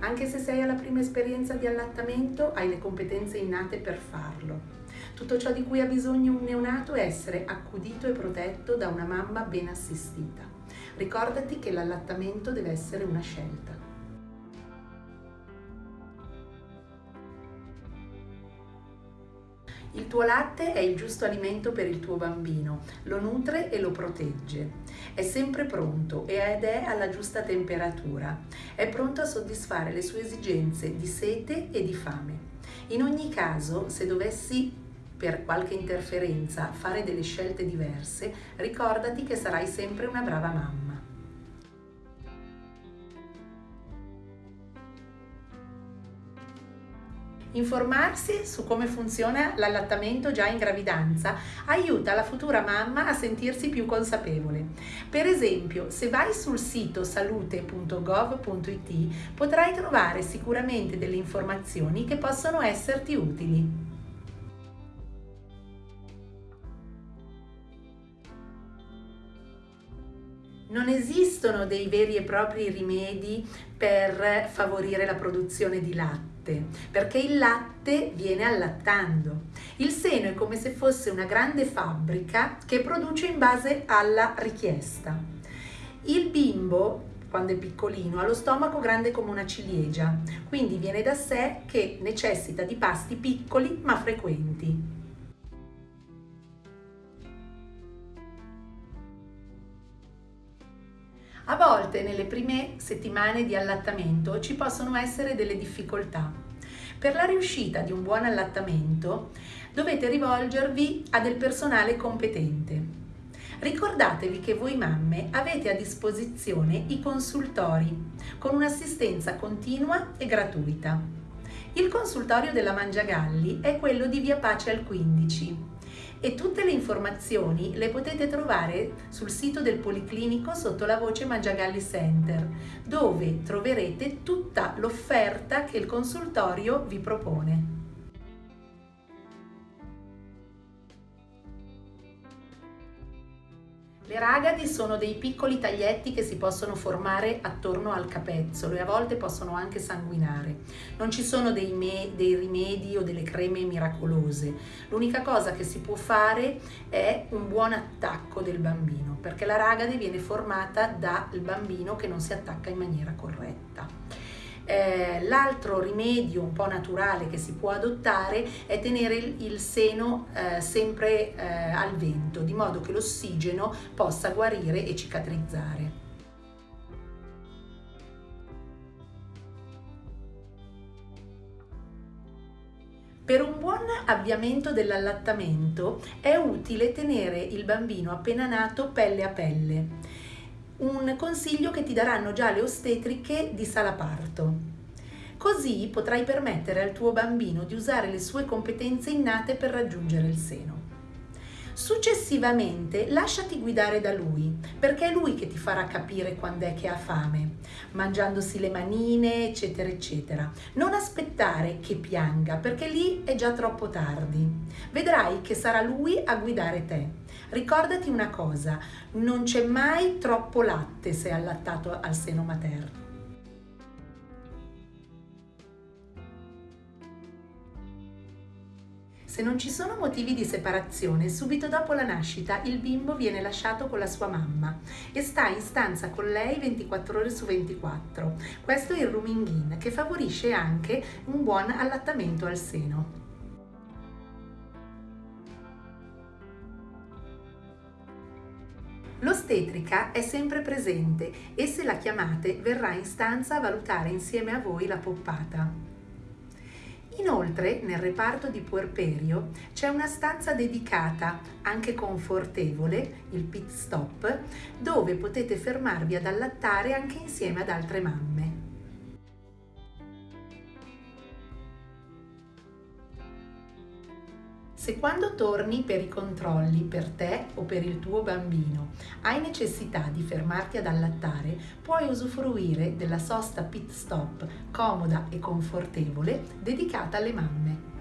Anche se sei alla prima esperienza di allattamento, hai le competenze innate per farlo. Tutto ciò di cui ha bisogno un neonato è essere accudito e protetto da una mamma ben assistita. Ricordati che l'allattamento deve essere una scelta. Il tuo latte è il giusto alimento per il tuo bambino, lo nutre e lo protegge. È sempre pronto ed è alla giusta temperatura. È pronto a soddisfare le sue esigenze di sete e di fame. In ogni caso, se dovessi per qualche interferenza fare delle scelte diverse, ricordati che sarai sempre una brava mamma. Informarsi su come funziona l'allattamento già in gravidanza aiuta la futura mamma a sentirsi più consapevole. Per esempio, se vai sul sito salute.gov.it potrai trovare sicuramente delle informazioni che possono esserti utili. Non esistono dei veri e propri rimedi per favorire la produzione di latte, perché il latte viene allattando. Il seno è come se fosse una grande fabbrica che produce in base alla richiesta. Il bimbo quando è piccolino, ha lo stomaco grande come una ciliegia, quindi viene da sé che necessita di pasti piccoli ma frequenti. A volte nelle prime settimane di allattamento ci possono essere delle difficoltà. Per la riuscita di un buon allattamento dovete rivolgervi a del personale competente. Ricordatevi che voi mamme avete a disposizione i consultori con un'assistenza continua e gratuita. Il consultorio della Mangiagalli è quello di via Pace al 15 e tutte le informazioni le potete trovare sul sito del Policlinico sotto la voce Mangiagalli Center, dove troverete tutta l'offerta che il consultorio vi propone. Le ragadi sono dei piccoli taglietti che si possono formare attorno al capezzolo e a volte possono anche sanguinare. Non ci sono dei, dei rimedi o delle creme miracolose. L'unica cosa che si può fare è un buon attacco del bambino, perché la ragade viene formata dal bambino che non si attacca in maniera corretta. Eh, l'altro rimedio un po' naturale che si può adottare è tenere il, il seno eh, sempre eh, al vento, di modo che l'ossigeno possa guarire e cicatrizzare. Per un buon avviamento dell'allattamento è utile tenere il bambino appena nato pelle a pelle un consiglio che ti daranno già le ostetriche di sala parto. Così potrai permettere al tuo bambino di usare le sue competenze innate per raggiungere il seno. Successivamente lasciati guidare da lui, perché è lui che ti farà capire quando è che ha fame, mangiandosi le manine, eccetera, eccetera. Non aspettare che pianga, perché lì è già troppo tardi. Vedrai che sarà lui a guidare te. Ricordati una cosa, non c'è mai troppo latte se allattato al seno materno. Se non ci sono motivi di separazione, subito dopo la nascita il bimbo viene lasciato con la sua mamma e sta in stanza con lei 24 ore su 24. Questo è il rooming in che favorisce anche un buon allattamento al seno. L'ostetrica è sempre presente e se la chiamate verrà in stanza a valutare insieme a voi la poppata. Inoltre nel reparto di puerperio c'è una stanza dedicata, anche confortevole, il pit stop, dove potete fermarvi ad allattare anche insieme ad altre mamme. Se quando torni per i controlli per te o per il tuo bambino hai necessità di fermarti ad allattare, puoi usufruire della sosta pit stop comoda e confortevole dedicata alle mamme.